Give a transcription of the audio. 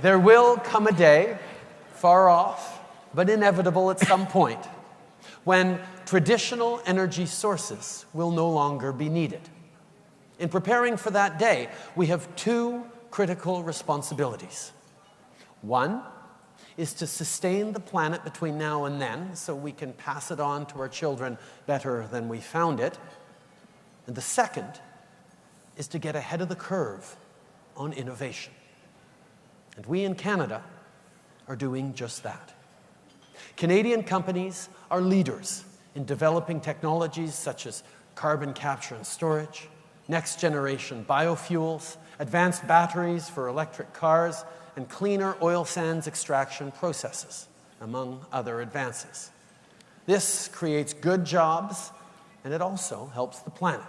There will come a day, far off, but inevitable at some point, when traditional energy sources will no longer be needed. In preparing for that day, we have two critical responsibilities. One is to sustain the planet between now and then so we can pass it on to our children better than we found it. And the second is to get ahead of the curve on innovation. And we in Canada are doing just that. Canadian companies are leaders in developing technologies such as carbon capture and storage, next generation biofuels, advanced batteries for electric cars, and cleaner oil sands extraction processes, among other advances. This creates good jobs, and it also helps the planet.